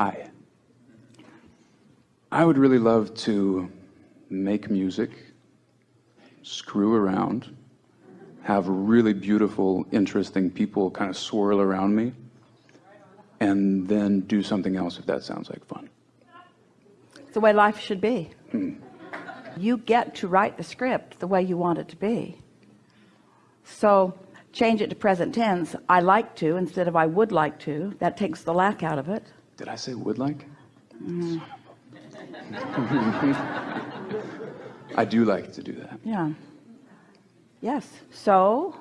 Hi. I would really love to make music, screw around, have really beautiful, interesting people kind of swirl around me, and then do something else if that sounds like fun. It's the way life should be. Hmm. You get to write the script the way you want it to be. So change it to present tense. I like to instead of I would like to. That takes the lack out of it. Did I say would like? I do like to do that. Yeah. Yes. So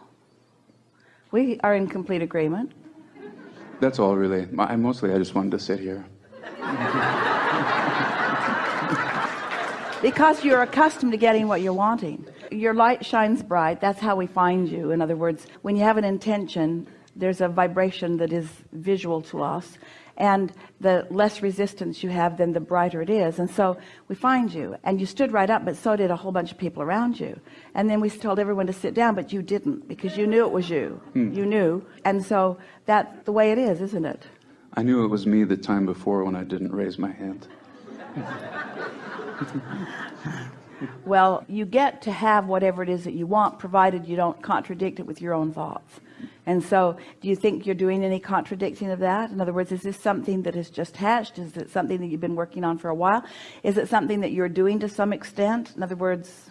we are in complete agreement. That's all really. I mostly I just wanted to sit here. because you're accustomed to getting what you're wanting your light shines bright that's how we find you in other words when you have an intention there's a vibration that is visual to us and the less resistance you have then the brighter it is. And so we find you and you stood right up but so did a whole bunch of people around you. And then we told everyone to sit down but you didn't because you knew it was you. Hmm. you knew. And so that's the way it is isn't it? I knew it was me the time before when I didn't raise my hand. Well you get to have whatever it is that you want provided you don't contradict it with your own thoughts and so do you think you're doing any contradicting of that? In other words is this something that has just hatched? Is it something that you've been working on for a while? Is it something that you're doing to some extent? In other words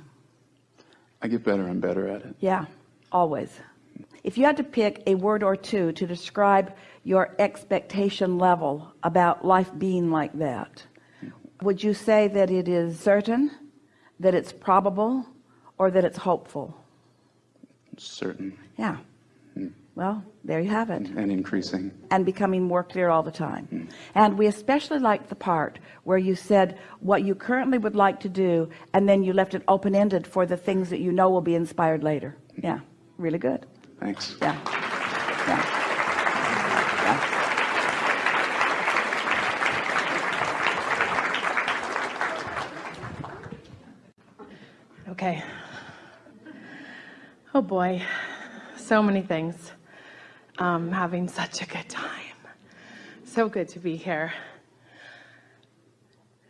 I get better and better at it. Yeah always. If you had to pick a word or two to describe your expectation level about life being like that would you say that it is certain that it's probable or that it's hopeful? Certain. Yeah. Well there you have it. And increasing. And becoming more clear all the time. Mm. and we especially like the part where you said what you currently would like to do and then you left it open-ended for the things that you know will be inspired later. Yeah really good. Thanks. Yeah. Yeah. Okay. Oh boy, so many things. Um, having such a good time. So good to be here.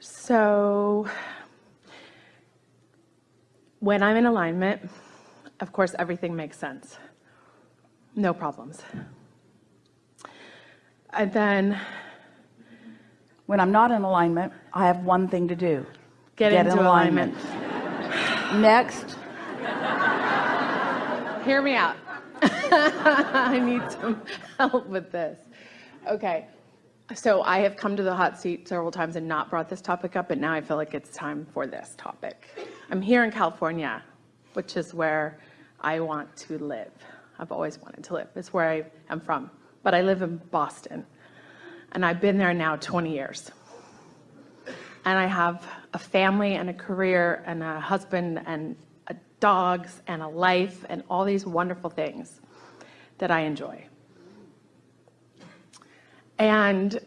So, when I'm in alignment, of course, everything makes sense. No problems. And then, when I'm not in alignment, I have one thing to do get, get into alignment. alignment. Next. Hear me out. I need some help with this. Okay. So I have come to the hot seat several times and not brought this topic up, but now I feel like it's time for this topic. I'm here in California, which is where I want to live. I've always wanted to live. It's where I am from. But I live in Boston. And I've been there now 20 years and I have a family and a career and a husband and dogs and a life and all these wonderful things that I enjoy. And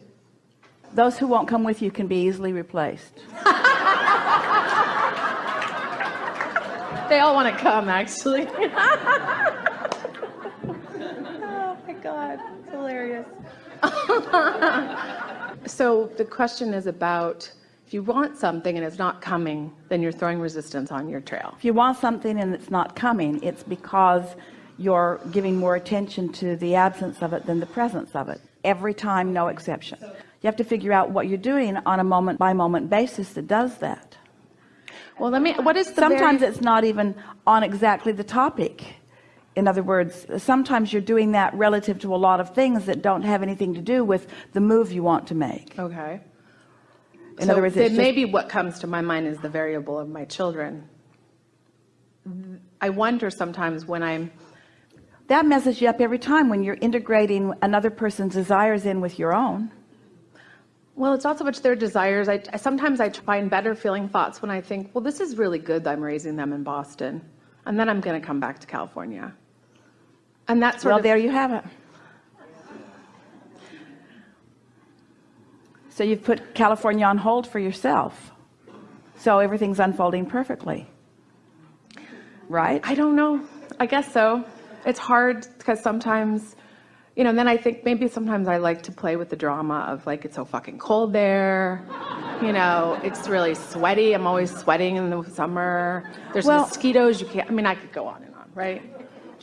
those who won't come with you can be easily replaced. they all want to come actually. oh my God, it's hilarious. so the question is about if you want something and it's not coming, then you're throwing resistance on your trail. If you want something and it's not coming, it's because you're giving more attention to the absence of it than the presence of it. Every time, no exception. You have to figure out what you're doing on a moment by moment basis that does that. Well, let me, what is Sometimes very... it's not even on exactly the topic. In other words, sometimes you're doing that relative to a lot of things that don't have anything to do with the move you want to make. Okay. In so other words, just... maybe what comes to my mind is the variable of my children. I wonder sometimes when I'm that messes you up every time when you're integrating another person's desires in with your own well it's not so much their desires I, sometimes I find better feeling thoughts when I think well this is really good that I'm raising them in Boston and then I'm going to come back to California and that's well of, there you have it So you've put California on hold for yourself. So everything's unfolding perfectly. Right? I don't know. I guess so. It's hard because sometimes you know, then I think maybe sometimes I like to play with the drama of like, it's so fucking cold there. You know, it's really sweaty. I'm always sweating in the summer. There's Well- mosquitoes. You can't, I mean, I could go on and on, right?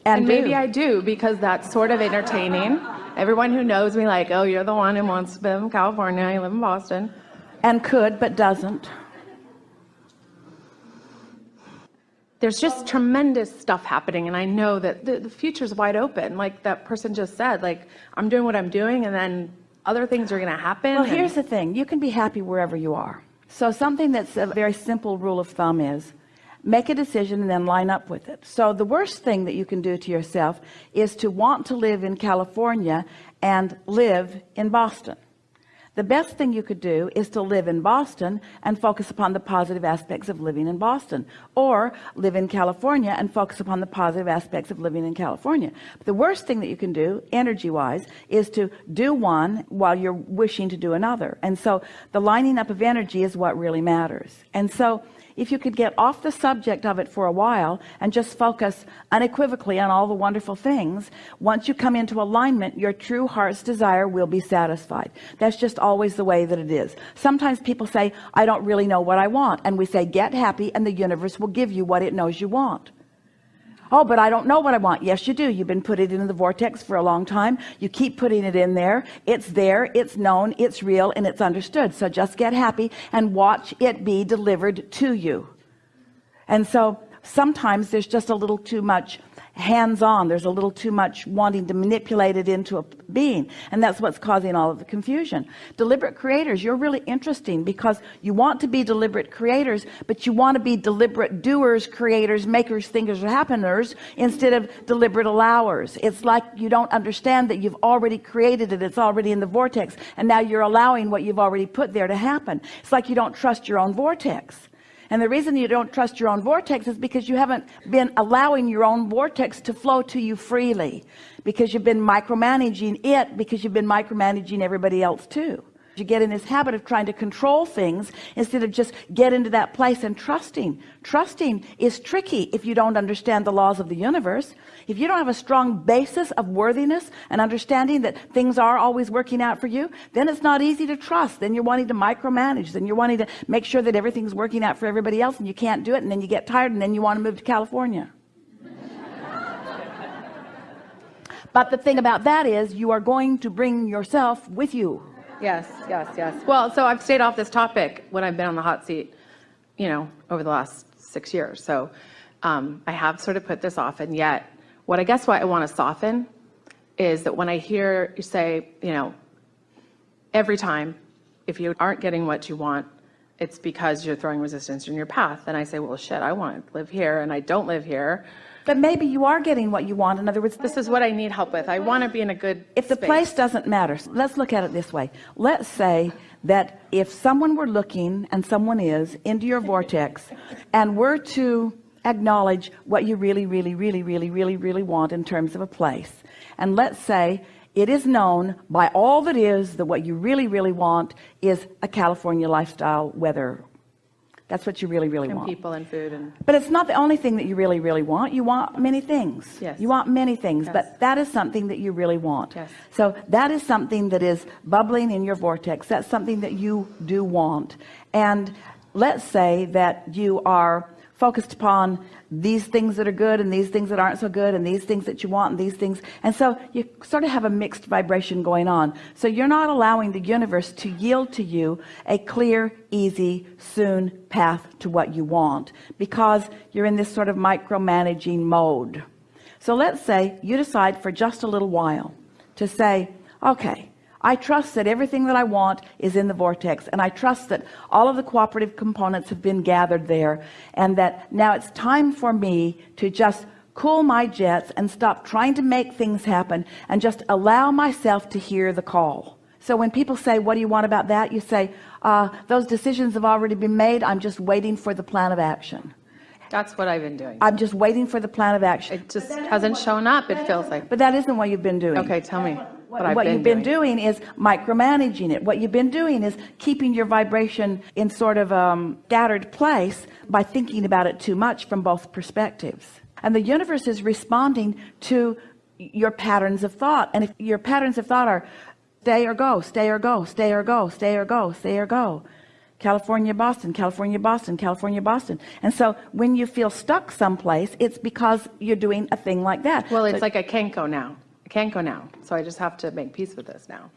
And And, maybe. I do because that's sort of entertaining. Everyone who knows me, like, oh, you're the one who wants to live in California, you live in Boston. and could but doesn't There's just tremendous stuff happening, and I know that the, the future's wide open. Like that person just said, like, I'm doing what I'm doing, and then other things are going to happen. Well, here's the thing. You can be happy wherever you are. So something that's a very simple rule of thumb is make a decision and then line up with it. So the worst thing that you can do to yourself is to want to live in California and live in Boston. The best thing you could do is to live in Boston and focus upon the positive aspects of living in Boston or live in California and focus upon the positive aspects of living in California. But the worst thing that you can do energy wise is to do one while you're wishing to do another. And so the lining up of energy is what really matters. And so if you could get off the subject of it for a while and just focus unequivocally on all the wonderful things once you come into alignment your true heart's desire will be satisfied. That's just always the way that it is. Sometimes people say I don't really know what I want. And we say get happy and the universe will give you what it knows you want Oh, but I don't know what I want. Yes, you do. You've been putting it in the vortex for a long time. You keep putting it in there. It's there. It's known. It's real and it's understood. So just get happy and watch it be delivered to you. And so sometimes there's just a little too much hands-on there's a little too much wanting to manipulate it into a being. And that's what's causing all of the confusion. Deliberate creators you're really interesting because you want to be deliberate creators but you want to be deliberate doers creators makers thinkers happeners instead of deliberate allowers. It's like you don't understand that you've already created it. It's already in the vortex. And now you're allowing what you've already put there to happen. It's like you don't trust your own vortex and the reason you don't trust your own vortex is because you haven't been allowing your own vortex to flow to you freely. Because you've been micromanaging it because you've been micromanaging everybody else too you get in this habit of trying to control things instead of just get into that place and trusting. Trusting is tricky if you don't understand the laws of the universe. If you don't have a strong basis of worthiness and understanding that things are always working out for you then it's not easy to trust. Then you're wanting to micromanage. Then you're wanting to make sure that everything's working out for everybody else and you can't do it and then you get tired and then you want to move to California. But the thing about that is you are going to bring yourself with you Yes, yes, yes. Well, so I've stayed off this topic when I've been on the hot seat, you know, over the last six years. So um, I have sort of put this off, and yet, what I guess what I want to soften is that when I hear you say, you know, every time, if you aren't getting what you want, it's because you're throwing resistance in your path. And I say, well, shit, I want to live here, and I don't live here. But maybe you are getting what you want in other words This is what I need help with. I want to be in a good if the space. place doesn't matter let's look at it this way let's say that if someone were looking and someone is into your vortex and were to acknowledge what you really really really really really really want in terms of a place and let's say it is known by all that is that what you really really want is a California lifestyle weather that's what you really really and want people and food and but it's not the only thing that you really, really want. You want many things. Yes. You want many things, Yes. but that is something that you really want. Yes. So that is something that is bubbling in your vortex. That's something that you do want. And let's say that you are focused upon these things that are good and these things that aren't so good and these things that you want and these things. And so you sort of have a mixed vibration going on. So you're not allowing the universe to yield to you a clear easy soon path to what you want because you're in this sort of micromanaging mode. So let's say you decide for just a little while to say okay I trust that everything that I want is in the vortex and I trust that all of the cooperative components have been gathered there and that now it's time for me to just cool my jets and stop trying to make things happen and just allow myself to hear the call. So when people say what do you want about that? you say uh, those decisions have already been made. I'm just waiting for the plan of action. That's what I've been doing. I'm just waiting for the plan of action. It just hasn't shown up, it feels like. but that isn't what you've been doing. Okay, tell me what, what, been you've been doing. doing. is micromanaging it what you've been doing is keeping your vibration in sort of um scattered place by thinking about it too much from both perspectives and the universe is responding to your patterns of thought and if your patterns of thought are stay or go stay or go stay or go stay or go stay or go California Boston California Boston California Boston and so when you feel stuck someplace it's because you're doing a thing like that Well, it's But- like I can't go now. I can't go now. So I just have to make peace with this now.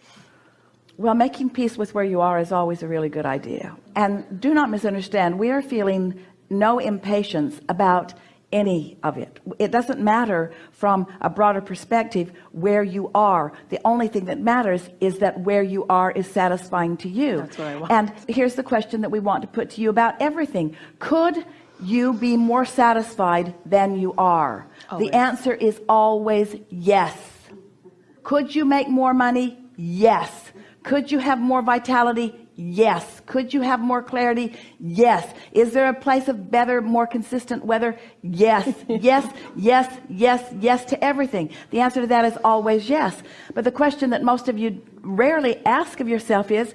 Well, making peace with where you are is always a really good idea. And do not misunderstand, we are feeling no impatience about any of it. It doesn't matter from a broader perspective where you are. The only thing that matters is that where you are is satisfying to you. That's what I want. And here's the question that we want to put to you about everything. Could you be more satisfied than you are? Always. The answer is always yes. Could you make more money? Yes. Could you have more vitality? Yes. Could you have more clarity? Yes. Is there a place of better, more consistent weather? Yes. Yes, yes, yes, yes to everything. The answer to that is always yes. But the question that most of you rarely ask of yourself is,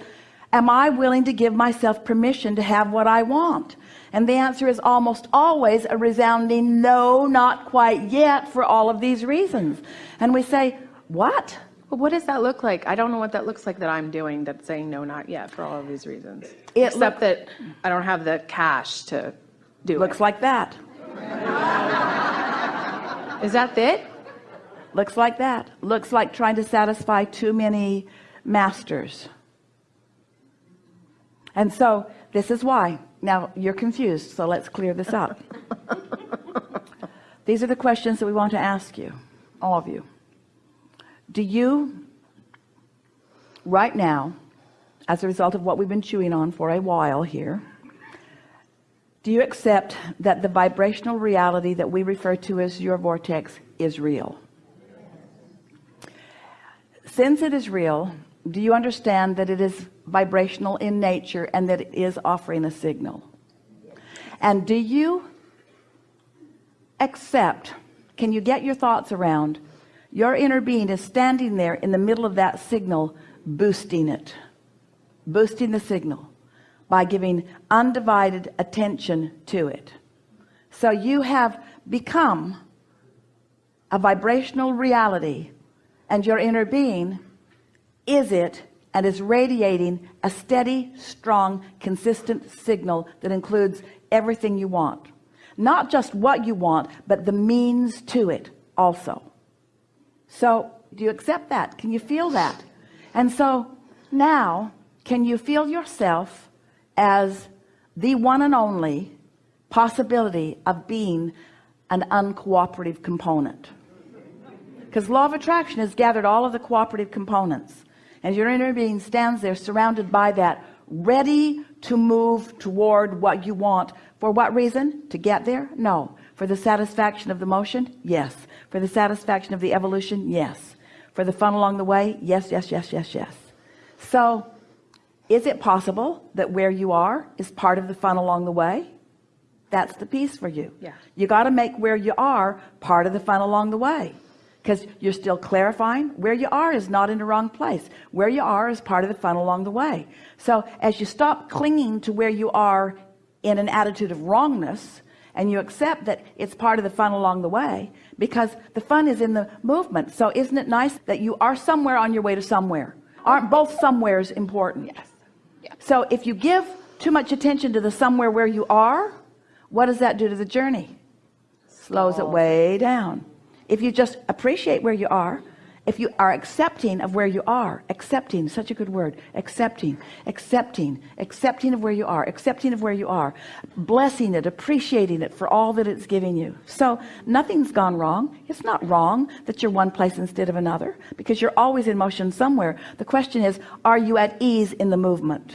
am I willing to give myself permission to have what I want? And the answer is almost always a resounding no, not quite yet for all of these reasons. And we say, what? What does that look like? I don't know what that looks like that I'm doing that's saying no, not yet for all of these reasons. It Except that I don't have the cash to do Looks it. like that. Is that it? Looks like that. Looks like trying to satisfy too many masters. And so this is why. Now you're confused, so let's clear this up. These are the questions that we want to ask you, all of you. Do you, right now, as a result of what we've been chewing on for a while here, do you accept that the vibrational reality that we refer to as your vortex is real? Since it is real, do you understand that it is vibrational in nature and that it is offering a signal? And do you accept, can you get your thoughts around, your inner being is standing there in the middle of that signal, boosting it, boosting the signal by giving undivided attention to it. So you have become a vibrational reality and your inner being is it and is radiating a steady strong consistent signal that includes everything you want not just what you want but the means to it also so do you accept that? Can you feel that? And so now can you feel yourself as the one and only possibility of being an uncooperative component? Because law of attraction has gathered all of the cooperative components. And your inner being stands there surrounded by that ready to move toward what you want. For what reason? To get there? No. For the satisfaction of the motion? Yes for the satisfaction of the evolution yes. For the fun along the way yes yes yes yes yes. So is it possible that where you are is part of the fun along the way? That's the piece for you. Yeah. you got to make where you are part of the fun along the way because you're still clarifying where you are is not in the wrong place. Where you are is part of the fun along the way. So as you stop clinging to where you are in an attitude of wrongness and you accept that it's part of the fun along the way because the fun is in the movement. So isn't it nice that you are somewhere on your way to somewhere? Aren't both somewheres important? Yes. Yeah. so if you give too much attention to the somewhere where you are what does that do to the journey? Slows it. way down. If you just appreciate where you are if you are accepting of where you are accepting such a good word accepting accepting accepting of where you are accepting of where you are blessing it appreciating it for all that it's giving you. So nothing's gone wrong. It's not wrong that you're one place instead of another because you're always in motion somewhere. The question is are you at ease in the movement